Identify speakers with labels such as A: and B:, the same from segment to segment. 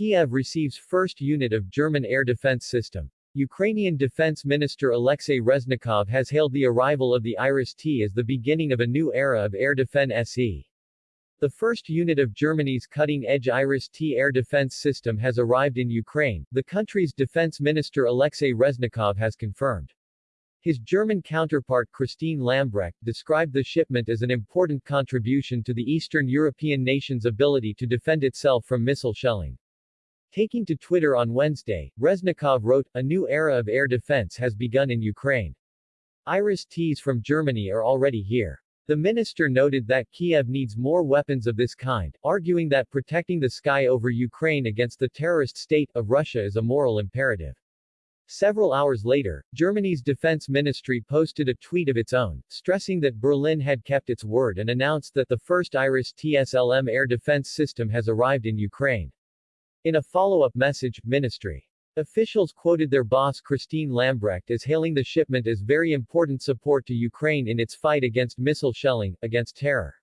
A: Kiev receives first unit of German air defense system. Ukrainian Defense Minister Alexei Reznikov has hailed the arrival of the Iris-T as the beginning of a new era of air defense SE. The first unit of Germany's cutting-edge Iris-T air defense system has arrived in Ukraine, the country's defense minister Alexei Reznikov has confirmed. His German counterpart Christine Lambrecht described the shipment as an important contribution to the Eastern European nation's ability to defend itself from missile shelling. Taking to Twitter on Wednesday, Reznikov wrote, A new era of air defense has begun in Ukraine. Iris-Ts from Germany are already here. The minister noted that Kiev needs more weapons of this kind, arguing that protecting the sky over Ukraine against the terrorist state of Russia is a moral imperative. Several hours later, Germany's defense ministry posted a tweet of its own, stressing that Berlin had kept its word and announced that the first Iris-T SLM air defense system has arrived in Ukraine. In a follow-up message, ministry officials quoted their boss Christine Lambrecht as hailing the shipment as very important support to Ukraine in its fight against missile shelling, against terror.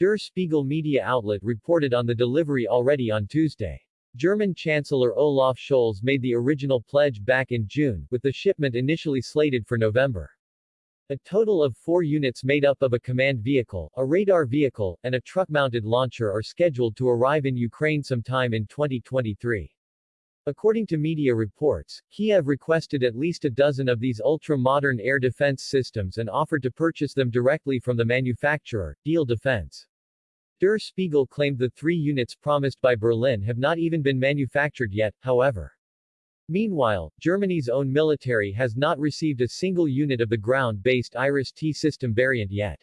A: Der Spiegel media outlet reported on the delivery already on Tuesday. German Chancellor Olaf Scholz made the original pledge back in June, with the shipment initially slated for November. A total of four units made up of a command vehicle, a radar vehicle, and a truck-mounted launcher are scheduled to arrive in Ukraine sometime in 2023. According to media reports, Kiev requested at least a dozen of these ultra-modern air defense systems and offered to purchase them directly from the manufacturer, Diehl Defense. Der Spiegel claimed the three units promised by Berlin have not even been manufactured yet, however. Meanwhile, Germany's own military has not received a single unit of the ground-based Iris-T system variant yet.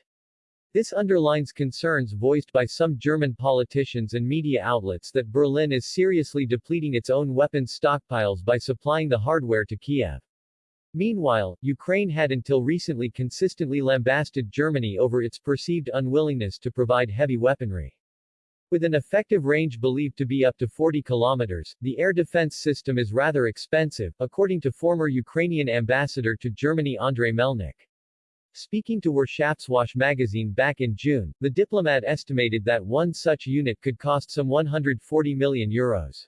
A: This underlines concerns voiced by some German politicians and media outlets that Berlin is seriously depleting its own weapons stockpiles by supplying the hardware to Kiev. Meanwhile, Ukraine had until recently consistently lambasted Germany over its perceived unwillingness to provide heavy weaponry. With an effective range believed to be up to 40 kilometers, the air defense system is rather expensive, according to former Ukrainian ambassador to Germany Andrei Melnik. Speaking to Wirtschaftswoche magazine back in June, the diplomat estimated that one such unit could cost some 140 million euros.